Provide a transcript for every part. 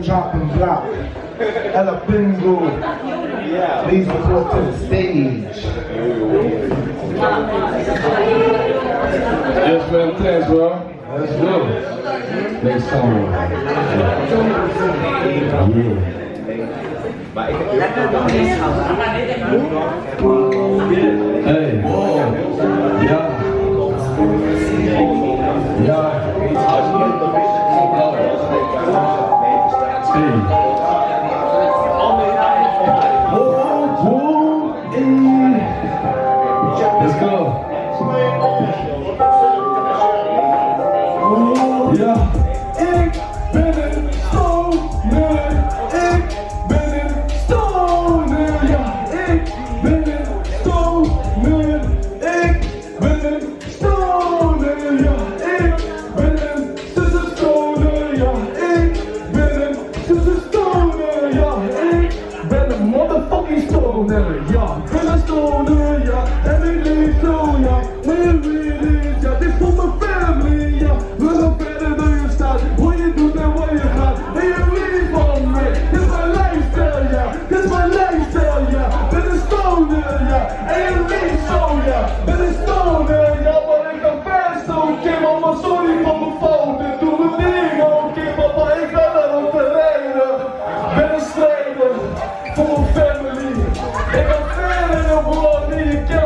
chop and block. Ella Bingo. Please report to the stage. Yes, man, thanks, bro. Let's go. Next song. Yeah. Hey. Oh, oh. Let's go. Ja, ik ben een stoner. Ik ben een stoner. Ja, ik ben een stoner. Ik ben een ben een motherfucking stoner, ja. Ik ben een stoner, ja. En ik leef zo, ja. Mijn wil is, ja. Dit is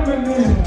Amin.